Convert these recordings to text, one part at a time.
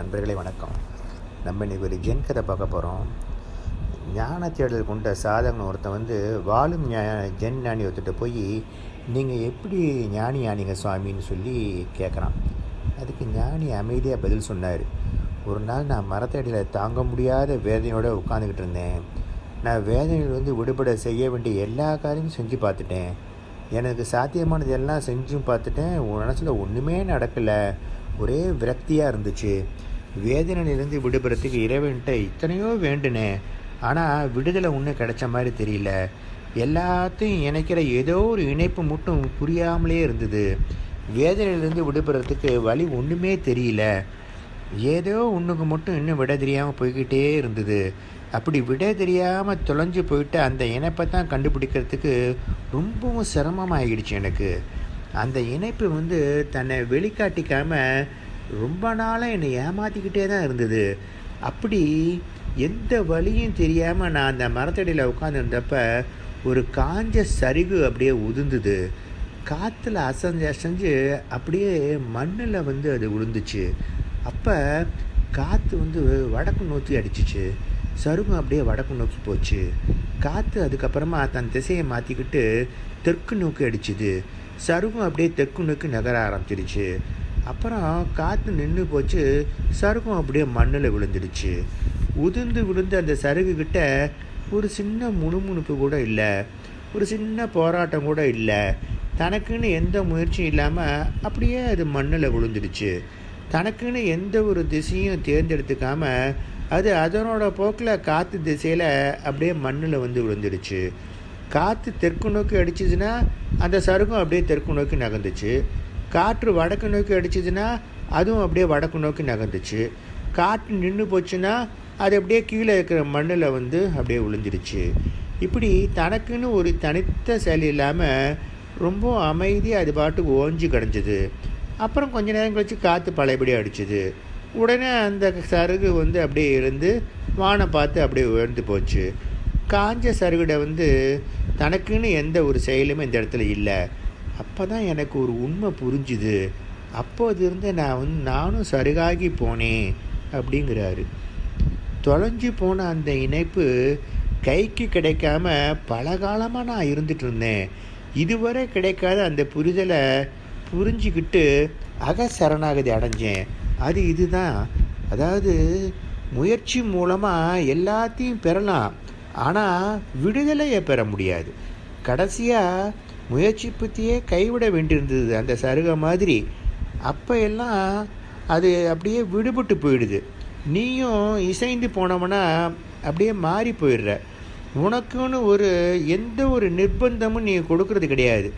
நண்பர்களே வணக்கம். நம்ம இன்றைக்கி ஒரு ஜென் கதை பார்க்க போகிறோம் ஞான தேடல் கொண்ட சாதகன் ஒருத்தன் வந்து வாழும் ஜென் ஞானி ஒருத்திட்ட போய் நீங்கள் எப்படி ஞானி ஆனீங்க சுவாமின்னு சொல்லி கேட்குறான் அதுக்கு ஞானி அமைதியாக பதில் சொன்னார். ஒரு நாள் நான் மரத்தடியில் தாங்க முடியாத வேதனையோடு உட்காந்துக்கிட்டு இருந்தேன். நான் வேதனையில் வந்து விடுபட செய்ய வேண்டிய எல்லா காரியமும் செஞ்சு பார்த்துட்டேன். எனக்கு சாத்தியமானது எல்லாம் செஞ்சும் பார்த்துட்டேன். உன் மனசில் ஒன்றுமே நடக்கலை. ஒரே விரக்தியாக இருந்துச்சு. வேதனையிலிருந்து விடுபடுறதுக்கு இறைவன்ட்ட இத்தனையோ வேண்டுனேன் ஆனால் விடுதலை ஒன்றும் கிடைச்ச மாதிரி தெரியல. எல்லாத்தையும் இணைக்கிற ஏதோ ஒரு இணைப்பு மட்டும் புரியாமலே இருந்தது. வேதனையிலேருந்து விடுபடுறதுக்கு வழி ஒன்றுமே தெரியல. ஏதோ ஒன்றுக்கு மட்டும் இன்னும் விட தெரியாமல் போய்கிட்டே இருந்தது. அப்படி விட தெரியாமல் தொலைஞ்சு போயிட்டு அந்த இணைப்பை தான் கண்டுபிடிக்கிறதுக்கு ரொம்பவும் சிரமமாகிடுச்சு எனக்கு. அந்த இணைப்பு வந்து தன்னை வெளிக்காட்டிக்காமல் ரொம்ப நாளாக என்னை ஏமாற்றிக்கிட்டே தான் இருந்தது. அப்படி எந்த வழியும் தெரியாமல் நான் அந்த மரத்தடியில் உட்காந்துருந்தப்ப ஒரு காஞ்ச சரிகு அப்படியே உதிர்ந்தது. காற்றுல அசைஞ்சு அசைஞ்சு அப்படியே மண்ணில் வந்து அது விழுந்துச்சு அப்போ காற்று வந்து வடக்கு நோக்கி அடிச்சிச்சு. சருகு அப்படியே வடக்கு நோக்கி போச்சு. காற்று அதுக்கப்புறமா தன் திசையை மாற்றிக்கிட்டு தெற்கு நோக்கி அடிச்சுது. சருகும் அப்படியே தெற்கு நோக்கி நகர ஆரம்பிச்சிடுச்சு அப்புறம் காற்று நின்று போச்சு. சருகம் அப்படியே மண்ணில் விழுந்துடுச்சு. உதிர்ந்து விழுந்து அந்த சருகுக்கிட்ட ஒரு சின்ன முணுமுணுப்பு கூட இல்லை. ஒரு சின்ன போராட்டம் கூட இல்லை. தனக்குன்னு எந்த முயற்சியும் இல்லாமல் அப்படியே அது மண்ணில் விழுந்துடுச்சு. தனக்குன்னு எந்த ஒரு திசையும் தேர்ந்தெடுத்துக்காமல் அது அதனோட போக்கில் காற்று திசையில் அப்படியே மண்ணில் வந்து விழுந்துடுச்சு. காற்று தெற்கு நோக்கி அடிச்சிதுன்னா அந்த சருகம் அப்படியே தெற்கு நோக்கி நகர்ந்துச்சு. காற்று வடக்கு நோக்கி அடிச்சிதுன்னா அதுவும் அப்படியே வடக்கு நோக்கி நகர்ந்துச்சு. காற்று நின்று போச்சுன்னா அது அப்படியே கீழே இருக்கிற மண்ணில் வந்து அப்படியே விழுந்துடுச்சு. இப்படி தனக்குன்னு ஒரு தனித்த செயல் இல்லாமல் ரொம்ப அமைதியாக அது பாட்டுக்கு ஓஞ்சி கிடஞ்சிது. அப்புறம் கொஞ்ச நேரம் கழித்து காற்று பழையபடி அடிச்சுது. உடனே அந்த சருகு வந்து அப்படியே இருந்து வானை பார்த்து அப்படியே உயர்ந்து போச்சு. காஞ்ச சருகிட வந்து தனக்குன்னு எந்த ஒரு செயலுமே இந்த இடத்துல இல்லை. அப்போ தான் எனக்கு ஒரு உண்மை புரிஞ்சுது. அப்போது இருந்து நான் வந்து நானும் சருகாகி போனேன் அப்படிங்கிறாரு. தொலைஞ்சு போன அந்த இணைப்பு கைக்கு கிடைக்காம பல காலமாக நான் இருந்துட்டு இருந்தேன். இதுவரை கிடைக்காத அந்த புரிதலை புரிஞ்சுக்கிட்டு அக சரணாகதி அடைஞ்சேன். அது இதுதான். அதாவது முயற்சி மூலமாக எல்லாத்தையும் பெறலாம். ஆனால் விடுதலையை பெற முடியாது. கடைசியாக முயற்சி பற்றியே கைவிட வேண்டியிருந்தது அந்த சருக மாதிரி. அப்போ எல்லாம் அது அப்படியே விடுபட்டு போயிடுது. நீயும் இசைந்து போனவனா அப்படியே மாறி போயிடுற. உனக்குன்னு ஒரு எந்த ஒரு நிர்பந்தமும் நீ கொடுக்கறது கிடையாது.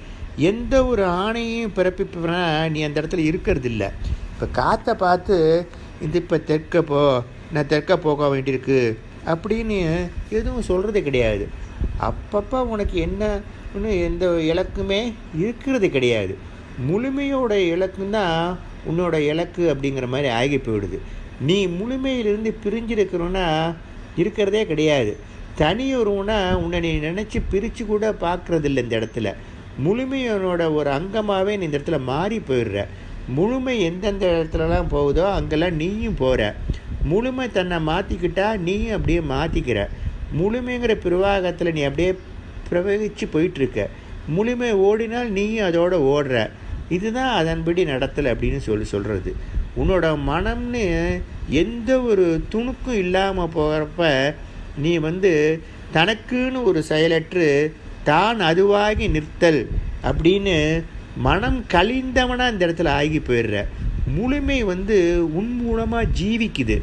எந்த ஒரு ஆணையும் பிறப்பிப்பனா நீ அந்த இடத்துல இருக்கிறது இல்லை இப்போ காற்றை பார்த்து இது இப்போ தெற்க போ நான் தெற்க போக வேண்டியிருக்கு. அப்படின்னு எதுவும் சொல்கிறது கிடையாது. அப்பப்போ உனக்கு என்ன எந்த இலக்குமே இருக்கிறது கிடையாது. முழுமையோட இலக்குன்னா உன்னோட இலக்கு அப்படிங்கிற மாதிரி ஆகி போயிடுது. நீ முழுமையிலிருந்து பிரிஞ்சிருக்கிறோன்னா இருக்கிறதே கிடையாது. தனி ஒருவனா உன்னை நீ நினச்சி பிரித்து கூட பார்க்குறதில்ல இந்த இடத்துல. முழுமையோட ஒரு அங்கமாகவே நீ இந்த இடத்துல மாறி போயிடுற. முழுமை எந்தெந்த இடத்துலலாம் போகுதோ அங்கெல்லாம் நீயும் போகிற முழுமை தன்னை மாற்றிக்கிட்டா நீயும் அப்படியே மாற்றிக்கிற முழுமைங்கிற பிரவாகத்தில் நீ அப்படியே பிரவகிச்சு போயிட்டுருக்க. முழுமை ஓடினால் நீயும் அதோட ஓடுற. இதுதான் அதன்படி நடத்தலை அப்படின்னு சொல்லி சொல்கிறது உன்னோட மனம்னு எந்த ஒரு துணுக்கும் இல்லாமல் போகிறப்ப நீ வந்து தனக்குன்னு ஒரு செயலற்று தான் அதுவாகி நிறுத்தல் அப்படின்னு மனம் கழிந்தவனாக இந்த இடத்துல ஆகி போயிடுற. முழுமை வந்து உன் மூலமாக ஜீவிக்குது.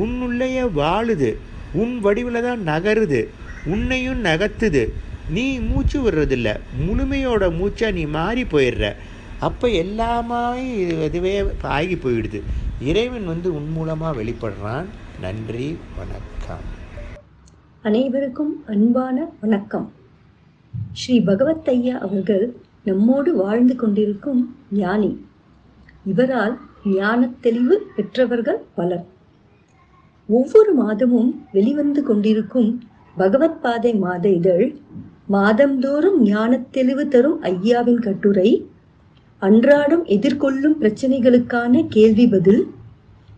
உன்னுள்ளேயே வாழுது. உன் வடிவில் தான் நகருது. உன்னையும் நகர்த்துது. நீ மூச்சு விடுறதில்ல. முழுமையோட மூச்சாக நீ மாறி போயிடுற. அப்போ எல்லாமே இதுவே ஆகி போயிடுது. இறைவன் வந்து உன் மூலமாக வெளிப்படுறான். நன்றி வணக்கம். அனைவருக்கும் அன்பான வணக்கம். ஸ்ரீ பகவத் ஐயா அவர்கள் நம்மோடு வாழ்ந்து கொண்டிருக்கும் ஞானி. இவரால் ஞான தெளிவு பெற்றவர்கள் பலர். ஒவ்வொரு மாதமும் வெளிவந்து கொண்டிருக்கும் பகவத் பாதை மாத இதழ் மாதந்தோறும் ஞானத் தெளிவு தரும் ஐயாவின் கட்டுரை அன்றாடம் எதிர்கொள்ளும் பிரச்சனைகளுக்கான கேள்வி பதில்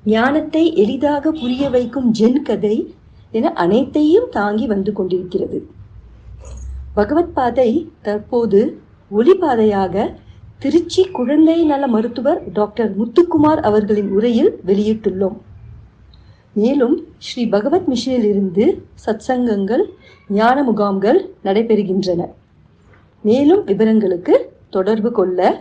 ஞானத்தை எளிதாக புரிய வைக்கும் ஜென் கதை என அனைத்தையும் தாங்கி வந்து கொண்டிருக்கிறது. பகவத் பாதை தற்போது ஒளிபாதையாக திருச்சி குழந்தை நல மருத்துவர் டாக்டர் முத்துக்குமார் அவர்களின் உரையில் வெளியிட்டுள்ளோம். மேலும் ஸ்ரீ பகவத் மிஷனிலிருந்து சத்சங்கங்கள் ஞான முகாம்கள் நடைபெறுகின்றன. மேலும் விவரங்களுக்கு தொடர்பு கொள்ள